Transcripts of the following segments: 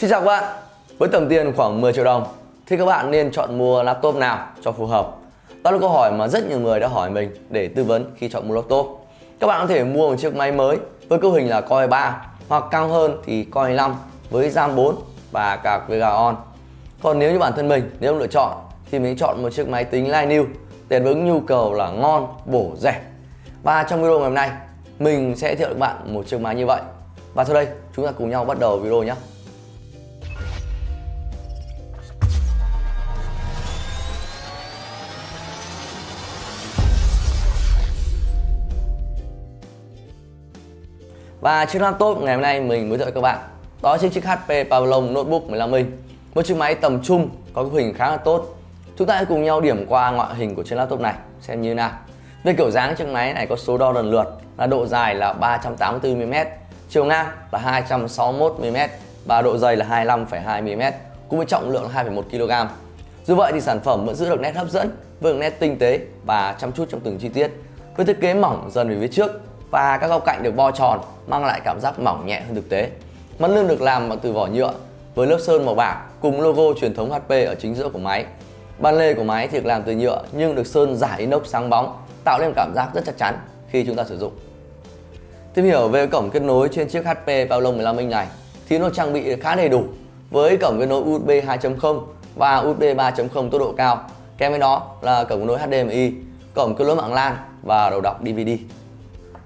Xin chào các bạn. Với tầm tiền khoảng 10 triệu đồng thì các bạn nên chọn mua laptop nào cho phù hợp? Đó là câu hỏi mà rất nhiều người đã hỏi mình để tư vấn khi chọn mua laptop. Các bạn có thể mua một chiếc máy mới với cấu hình là Core 3 hoặc cao hơn thì Core 5 với RAM 4 và cả Vega On. Còn nếu như bản thân mình nếu lựa chọn thì mình chọn một chiếc máy tính Linux để đáp ứng nhu cầu là ngon, bổ, rẻ. Và trong video ngày hôm nay mình sẽ thiệu các bạn một chiếc máy như vậy. Và sau đây chúng ta cùng nhau bắt đầu video nhé. Và chiếc laptop ngày hôm nay mình mới giới các bạn. Đó chính chiếc HP Pavlon Notebook 15 inch. Một chiếc máy tầm trung có cái hình khá là tốt. Chúng ta hãy cùng nhau điểm qua ngoại hình của chiếc laptop này xem như nào. Về kiểu dáng chiếc máy này có số đo lần lượt là độ dài là 384mm Chiều ngang là 261mm và độ dày là 25,2mm cùng với trọng lượng 2,1kg Dù vậy thì sản phẩm vẫn giữ được nét hấp dẫn với nét tinh tế và chăm chút trong từng chi tiết. Với thiết kế mỏng dần về phía trước và các góc cạnh được bo tròn mang lại cảm giác mỏng nhẹ hơn thực tế. Mặt lưng được làm bằng từ vỏ nhựa với lớp sơn màu bạc cùng logo truyền thống HP ở chính giữa của máy. Ban lề của máy thì được làm từ nhựa nhưng được sơn giả inox sáng bóng, tạo nên cảm giác rất chắc chắn khi chúng ta sử dụng. Tìm hiểu về cổng kết nối trên chiếc HP Pavlon 15 inch này thì nó trang bị khá đầy đủ với cổng kết nối USB 2.0 và USB 3.0 tốc độ cao. Kèm với đó là cổng kết nối HDMI, cổng kết nối mạng LAN và đầu đọc DVD.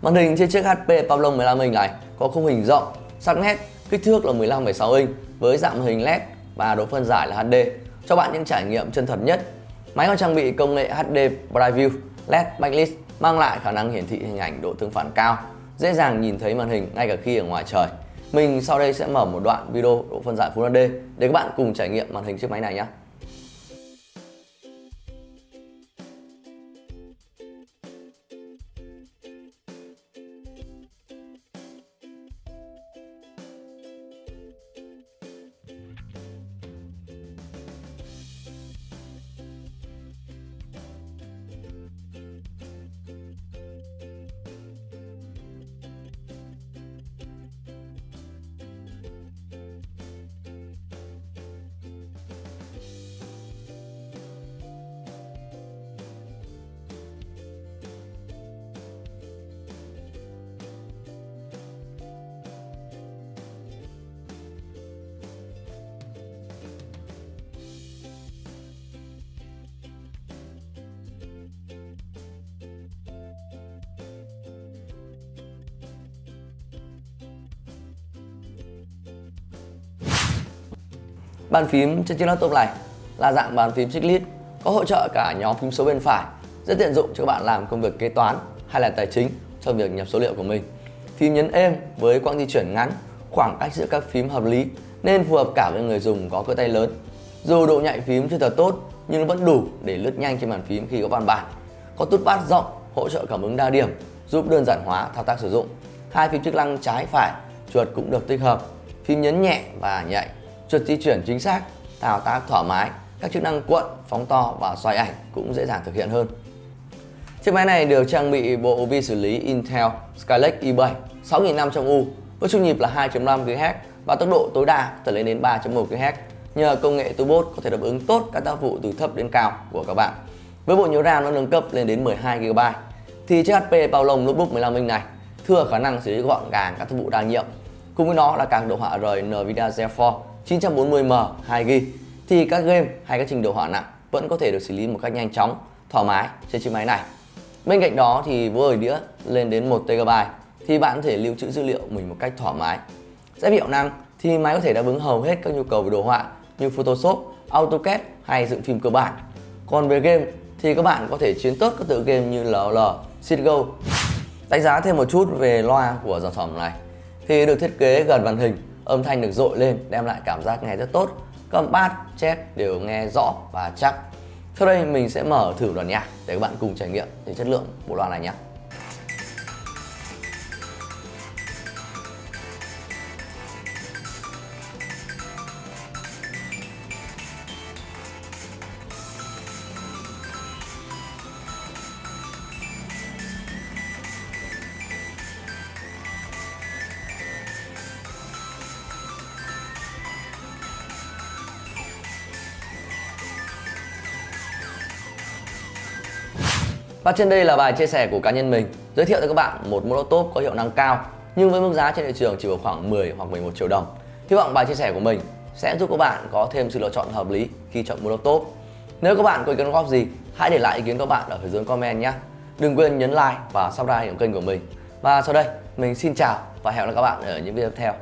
Màn hình trên chiếc HP Pablo 15 inch này có khung hình rộng, sắc nét, kích thước là 15,6 inch với dạng hình LED và độ phân giải là HD cho bạn những trải nghiệm chân thật nhất. Máy còn trang bị công nghệ HD Preview LED Backlit mang lại khả năng hiển thị hình ảnh độ tương phản cao, dễ dàng nhìn thấy màn hình ngay cả khi ở ngoài trời. Mình sau đây sẽ mở một đoạn video độ phân giải Full HD để các bạn cùng trải nghiệm màn hình chiếc máy này nhé. Bàn phím trên chiếc laptop này là dạng bàn phím chiclet có hỗ trợ cả nhóm phím số bên phải rất tiện dụng cho các bạn làm công việc kế toán hay là tài chính trong việc nhập số liệu của mình. Phím nhấn êm với quãng di chuyển ngắn, khoảng cách giữa các phím hợp lý nên phù hợp cả với người dùng có cơ tay lớn. Dù độ nhạy phím chưa thật tốt nhưng nó vẫn đủ để lướt nhanh trên bàn phím khi có văn bản. Có tút bát rộng hỗ trợ cảm ứng đa điểm giúp đơn giản hóa thao tác sử dụng. Hai phím chức năng trái phải chuột cũng được tích hợp. Phím nhấn nhẹ và nhạy chuột di chuyển chính xác, thao tác thoải mái, các chức năng cuộn, phóng to và xoay ảnh cũng dễ dàng thực hiện hơn. Chiếc máy này được trang bị bộ vi xử lý Intel Skylake i7 6500U với trung nhịp là 2.5 GHz và tốc độ tối đa có thể lên đến 3.1 GHz. Nhờ công nghệ turbo có thể đáp ứng tốt các tác vụ từ thấp đến cao của các bạn. Với bộ nhớ RAM nó nâng cấp lên đến 12 GB thì chiếc HP Palom Notebook 15 inch này thừa khả năng xử lý gọn gàng các tác vụ đa nhiệm. Cùng với nó là càng đồ họa rời Nvidia GeForce 940M 2GB thì các game hay các trình độ họa nặng vẫn có thể được xử lý một cách nhanh chóng, thoải mái trên chiếc máy này. Bên cạnh đó thì với đĩa lên đến 1TB thì bạn có thể lưu trữ dữ liệu mình một cách thoải mái. Về hiệu năng thì máy có thể đáp ứng hầu hết các nhu cầu về đồ họa như Photoshop, AutoCAD hay dựng phim cơ bản. Còn về game thì các bạn có thể chiến tốt các tựa game như LOL, CSGO. Đánh giá thêm một chút về loa của sản phẩm này thì được thiết kế gần màn hình âm thanh được dội lên đem lại cảm giác nghe rất tốt. Các bass, chép đều nghe rõ và chắc. Sau đây mình sẽ mở thử đoạn nhạc để các bạn cùng trải nghiệm về chất lượng bộ loa này nhé. Và trên đây là bài chia sẻ của cá nhân mình giới thiệu cho các bạn một mô laptop có hiệu năng cao nhưng với mức giá trên thị trường chỉ vào khoảng 10 hoặc 11 triệu đồng. Hy vọng bài chia sẻ của mình sẽ giúp các bạn có thêm sự lựa chọn hợp lý khi chọn mua laptop. Nếu các bạn có ý kiến góp gì, hãy để lại ý kiến các bạn ở phía dưới comment nhé. Đừng quên nhấn like và subscribe kênh của mình. Và sau đây, mình xin chào và hẹn gặp lại các bạn ở những video tiếp theo.